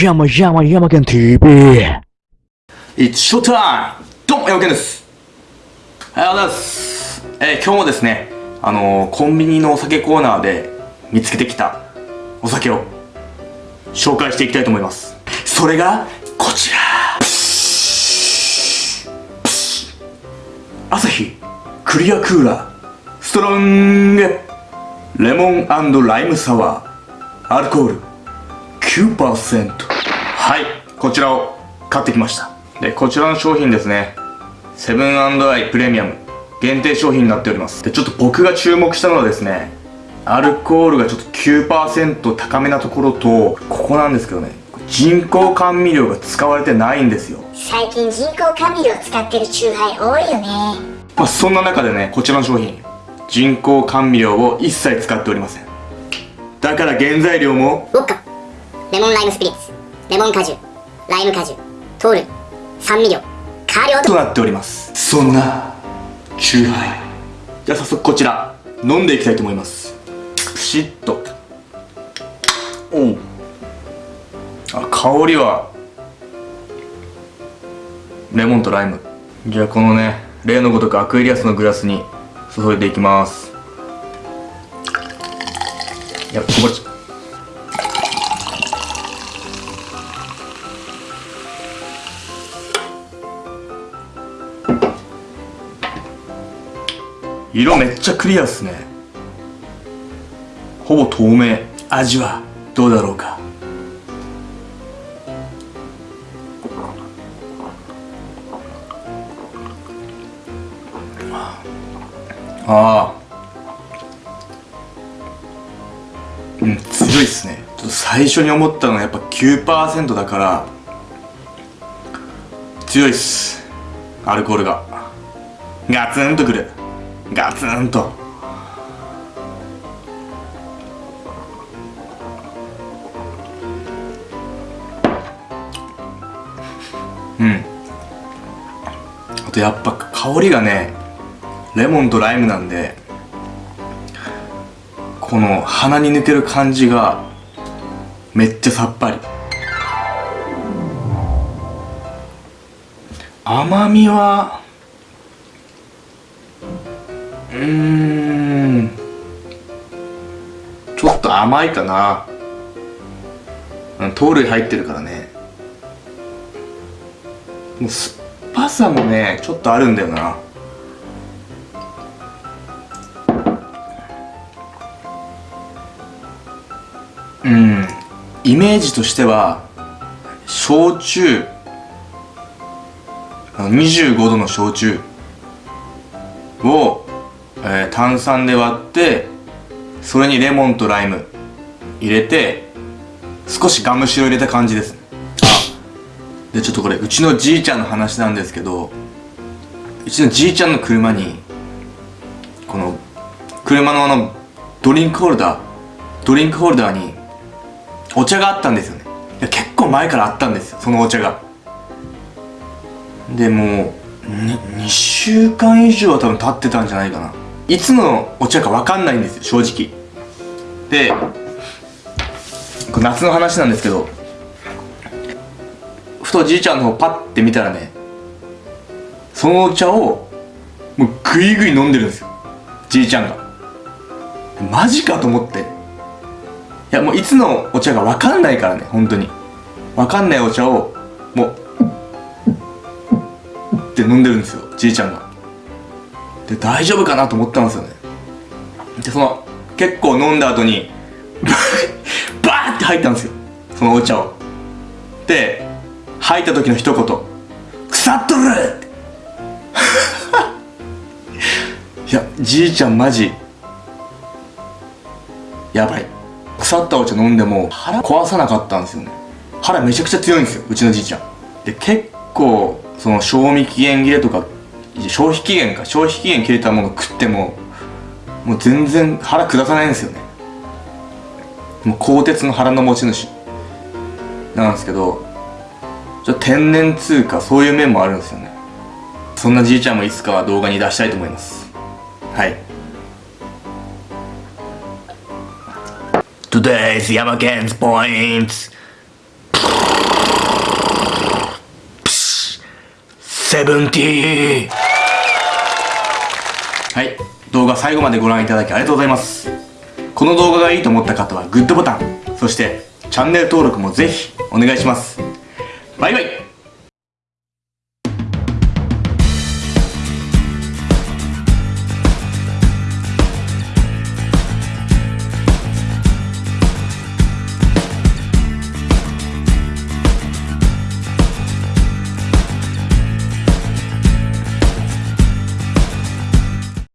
山山山県 TV。It's showtime! どうも、ヤマケンです。おはようございます。えー今日もですね、あのーコンビニのお酒コーナーで見つけてきたお酒を紹介していきたいと思います。それが、こちらアサヒクリアクーラーストロングレモンライムサワーアルコール9%はい。こちらを買ってきました。でこちらの商品ですね。セブンアイプレミアム。限定商品になっております。でちょっと僕が注目したのはですねアルコールがちょっと9%高めなところとここなんですけどね。人工甘味料が使われてないんですよ。最近人工甘味料使ってるチューハイ多いよね。まあ、そんな中でねこちらの商品。人工甘味料を一切使っておりません。だから原材料もウォッカレモンライムスピリッツレモン果汁ライム果汁糖類酸味料香料と。となっております。そんなチューハイ。じゃあ早速こちら飲んでいきたいと思います。プシッと。おうあ香りはレモンとライム。じゃあこのね例のごとくアクエリアスのグラスに注いでいきます。いやこぼれちゃう色めっちゃクリアっすね。ほぼ透明。味はどうだろうか？ああうん強いっすね。ちょっと最初に思ったのはやっぱ9%だから強いっす。アルコールが。ガツンとくるガツンと。うん。あとやっぱ香りがねレモンとライムなんでこの鼻に抜ける感じがめっちゃさっぱり。甘みはうん。ちょっと甘いかな。うん糖類入ってるからね。もう酸っぱさもねちょっとあるんだよな。うん。イメージとしては焼酎。あの25度の焼酎を、えー炭酸で割ってそれにレモンとライム入れて少しガムシロ入れた感じですあ。でちょっとこれうちのじいちゃんの話なんですけどうちのじいちゃんの車にこの車のあのドリンクホルダードリンクホルダーにお茶があったんですよね。いや結構前からあったんですよそのお茶が。でもうに2週間以上は多分経ってたんじゃないかないつのお茶か分かんないんですよ正直。で夏の話なんですけどふとじいちゃんの方パッて見たらねそのお茶をもうグイグイ飲んでるんですよじいちゃんが。マジかと思って。いやもういつのお茶が分かんないからね本当に。分かんないお茶をもうって飲んでるんですよじいちゃんが。で大丈夫かなと思ったんですよね。でその結構飲んだ後に バーって入ったんですよ。そのお茶を。で吐いた時の一言「腐っとる!」って。いやじいちゃんマジやばい。腐ったお茶飲んでも腹壊さなかったんですよね。腹めちゃくちゃ強いんですようちのじいちゃん。で結構その賞味期限切れとか消費期限か消費期限切れたもの食ってももう全然腹下さないんですよね。もう鋼鉄の腹の持ち主。なんですけどちょ天然通貨そういう面もあるんですよね。そんなじいちゃんもいつかは動画に出したいと思います。はい。Today's ヤマケンズポイントセブンティーはい。動画最後までご覧いただきありがとうございます。この動画がいいと思った方はグッドボタンそしてチャンネル登録もぜひお願いします。バイバイ。